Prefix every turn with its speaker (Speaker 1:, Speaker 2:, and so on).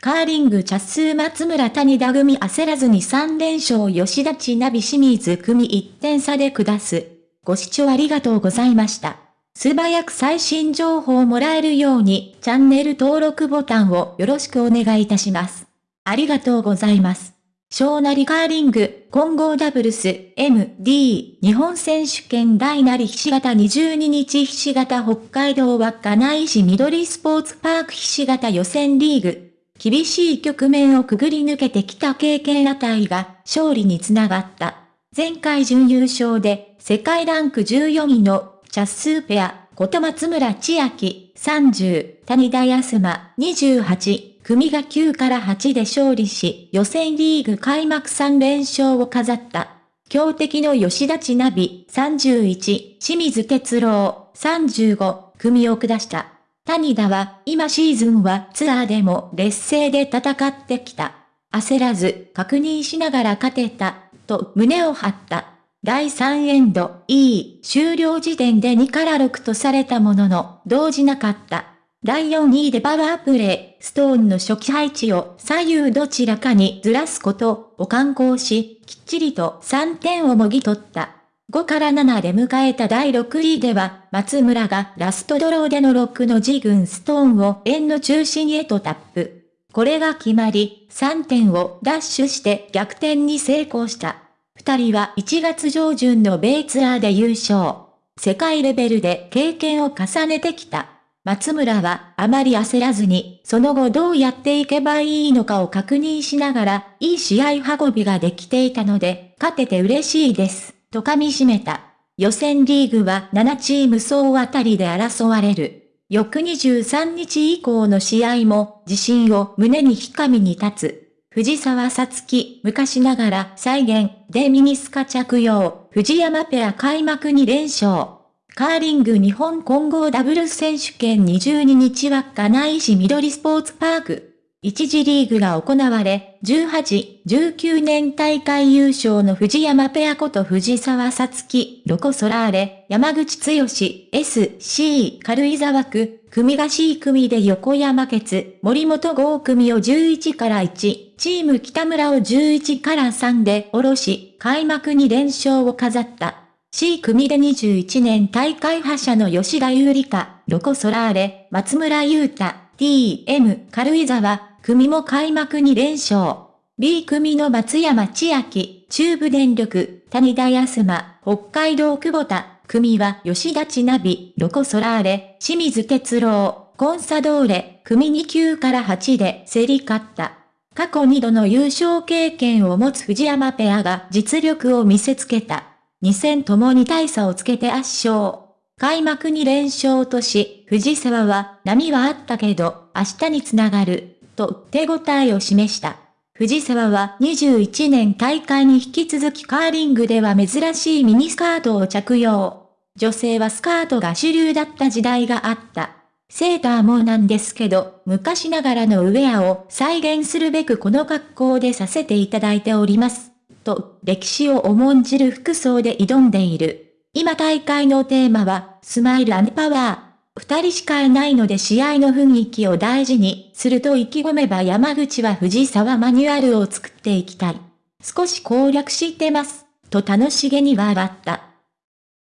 Speaker 1: カーリング茶数松村谷田組焦らずに3連勝吉田千奈美清水組1点差で下す。ご視聴ありがとうございました。素早く最新情報をもらえるようにチャンネル登録ボタンをよろしくお願いいたします。ありがとうございます。小なりカーリング、混合ダブルス、MD、日本選手権大なりひし形22日ひし形北海道稚内市緑スポーツパークひし形予選リーグ。厳しい局面をくぐり抜けてきた経験値が勝利につながった。前回準優勝で世界ランク14位のチャッスーペア、こと松村千秋30、谷田康馬28、組が9から8で勝利し、予選リーグ開幕3連勝を飾った。強敵の吉田千奈美31、清水哲郎35、組を下した。谷田は今シーズンはツアーでも劣勢で戦ってきた。焦らず確認しながら勝てた、と胸を張った。第3エンド、E、終了時点で2から6とされたものの、動じなかった。第4位でパワープレイ、ストーンの初期配置を左右どちらかにずらすことを観光し、きっちりと3点をもぎ取った。5から7で迎えた第6位では、松村がラストドローでの6の自軍ストーンを円の中心へとタップ。これが決まり、3点をダッシュして逆転に成功した。二人は1月上旬の米ツアーで優勝。世界レベルで経験を重ねてきた。松村はあまり焦らずに、その後どうやっていけばいいのかを確認しながら、いい試合運びができていたので、勝てて嬉しいです、と噛み締めた。予選リーグは7チーム総当たりで争われる。翌23日以降の試合も、自信を胸にひかみに立つ。藤沢さつき、昔ながら再現でミニスカ着用、藤山ペア開幕2連勝。カーリング日本混合ダブルス選手権22日は金井市緑スポーツパーク。一次リーグが行われ、18、19年大会優勝の藤山ペアこと藤沢さつき、ロコソラーレ、山口剛、S、C、軽井沢区、組が C 組で横山決、森本郷組を11から1、チーム北村を11から3で下ろし、開幕に連勝を飾った。C 組で21年大会覇者の吉田優里香、ロコソラーレ、松村優太、TM 軽井沢、組も開幕に連勝。B 組の松山千秋、中部電力、谷田康馬、北海道久保田、組は吉田千奈美、ロコソラーレ、清水哲郎、コンサドーレ、組2級から8で競り勝った。過去2度の優勝経験を持つ藤山ペアが実力を見せつけた。2戦ともに大差をつけて圧勝。開幕に連勝とし、藤沢は波はあったけど、明日につながる、と手応えを示した。藤沢は21年大会に引き続きカーリングでは珍しいミニスカートを着用。女性はスカートが主流だった時代があった。セーターもなんですけど、昔ながらのウェアを再現するべくこの格好でさせていただいております。と歴史を重んじる服装で挑んでいる。今大会のテーマは、スマイルパワー。二人しかいないので試合の雰囲気を大事にすると意気込めば山口は藤沢マニュアルを作っていきたい。少し攻略してます。と楽しげに笑った。